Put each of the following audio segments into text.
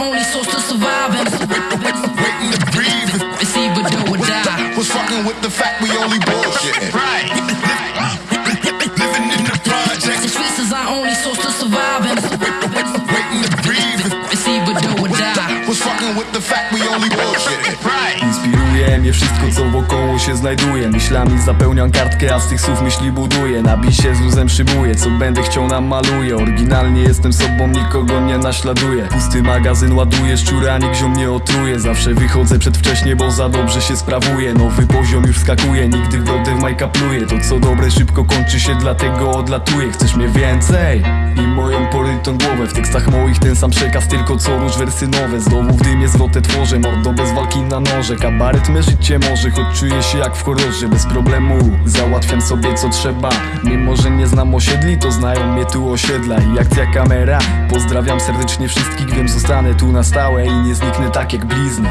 only source to survive and Waiting to breathe. It's either do or die. Was fucking with the fact we only bullshitting. Right. Wszystko co wokoło się znajduje. Myślami zapełniam kartkę, a z tych słów myśli buduję. Na bisie z luzem szybuję, co będę chciał nam maluję Oryginalnie jestem sobą, nikogo nie naśladuję. Pusty magazyn ładuję, szczura nikt ziom nie otruje. Zawsze wychodzę przedwcześnie, bo za dobrze się sprawuję. Nowy poziom już skakuje, nigdy w brodę w majka pluję To co dobre szybko kończy się, dlatego odlatuję. Chcesz mnie więcej? I moją głowę W tekstach moich ten sam przekaz, tylko co róż wersy nowe. Znowu w dymie zwrotę tworzę, mordo bez walki na noże. Kabaret me życie może, choć czuję się jak w horrorze. Bez problemu załatwiam sobie co trzeba. Mimo, że nie znam osiedli, to znają mnie tu osiedla. I akcja kamera Pozdrawiam serdecznie wszystkich, wiem zostanę tu na stałe I nie zniknę tak jak blizny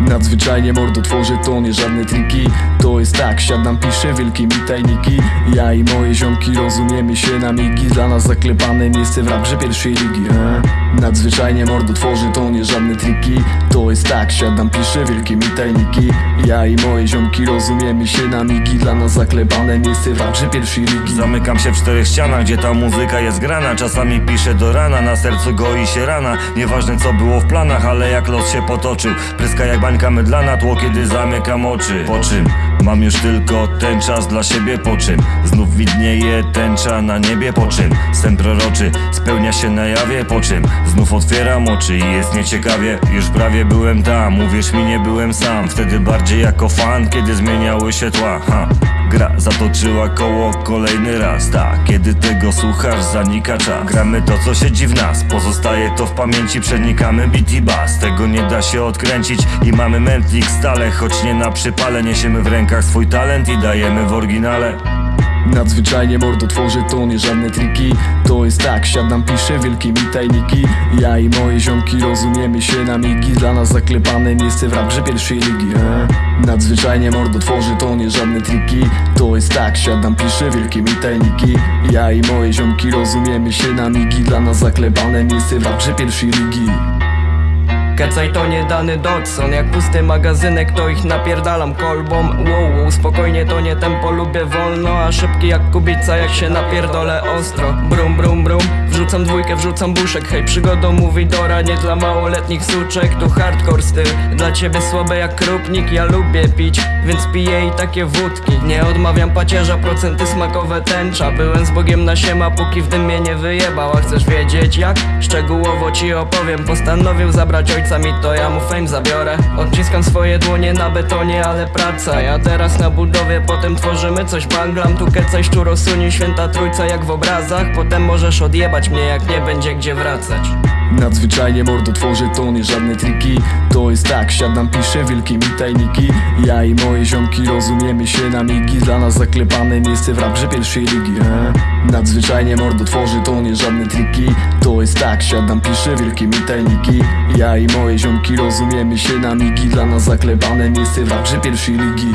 Nadzwyczajnie mordo tworzę to nie żadne triki. To jest tak, siadam, piszę wielkimi tajniki. Ja i moje ziomki rozumiemy się na migi. Dla nas zaklepane miejsce w raprze pierwszej ligi e? Nadzwyczajnie mordo tworzę to nie żadne triki. To jest tak, siadam, piszę wielkimi tajniki. Ja i moje ziomki rozumiemy się na migi. Dla nas zaklepane miejsce w raprze pierwszej ligi. Zamykam się w czterech ścianach, gdzie ta muzyka jest grana. Czasami piszę do rana, na sercu goi się rana. Nieważne co było w planach, ale jak los się potoczył. Pryska jak bańka mydlana, tło kiedy zamykam oczy. Po czym mam już tylko ten czas dla siebie Po czym znów widnieje tęcza na niebie Po czym sen proroczy spełnia się na jawie Po czym znów otwieram oczy i jest nieciekawie Już prawie byłem tam, uwierz mi nie byłem sam Wtedy bardziej jako fan, kiedy zmieniały się tła ha. Gra zatoczyła koło kolejny raz Tak, kiedy tego słuchasz zanika czas. Gramy to co siedzi w nas Pozostaje to w pamięci Przenikamy beat i Tego nie da się odkręcić I mamy mętlik stale Choć nie na przypale Niesiemy w rękach. Swój talent I dajemy w oryginale Nadzwyczajnie mordo tworzę to nie żadne triki. To jest tak, siadam, piszę wielkimi tajniki. Ja i moje ziomki rozumiemy się na migi. Dla nas zaklepane miejsce w raprze pierwszej ligi e? Nadzwyczajnie mordo tworzę to nie żadne triki. To jest tak, siadam, piszę wielkimi tajniki. Ja i moje ziomki rozumiemy się na migi. Dla nas zaklepane miejsce w raprze pierwszej ligi Kecaj to nie dany Dodson Jak pusty magazynek to ich napierdalam kolbą. Wow, wow, spokojnie to nie tempo lubię wolno A szybki jak kubica jak się napierdolę ostro. Brum brum brum Wrzucam dwójkę, wrzucam buszek Hej przygodą mówi Dora Nie dla małoletnich suczek Tu hardcore styl. Dla ciebie słabe jak krupnik Ja lubię pić Więc piję i takie wódki. Nie odmawiam pacierza Procenty smakowe tęcza. Byłem z Bogiem na siema Póki w dym mnie nie wyjebał. A chcesz wiedzieć jak? Szczegółowo ci opowiem. Postanowił zabrać ojca mi to ja mu fame zabiorę. Odciskam swoje dłonie na betonie, ale praca. Ja teraz na budowie, potem tworzymy coś. Banglam Tu kecaj szczuro suni, święta trójca jak w obrazach. Potem możesz odjebać mnie jak nie będzie gdzie wracać Nadzwyczajnie mordo tworzę to nie żadne triki. To jest tak, siadam, piszę wielkimi tajniki. Ja i moje ziomki rozumiemy się na migi. Dla nas zaklepane miejsce w raprze pierwszej ligi e? Nadzwyczajnie mordo tworzę to nie żadne triki. To jest tak, siadam, piszę wielkimi tajniki. Ja i moje ziomki rozumiemy się na migi. Dla nas zaklepane miejsce w raprze pierwszej ligi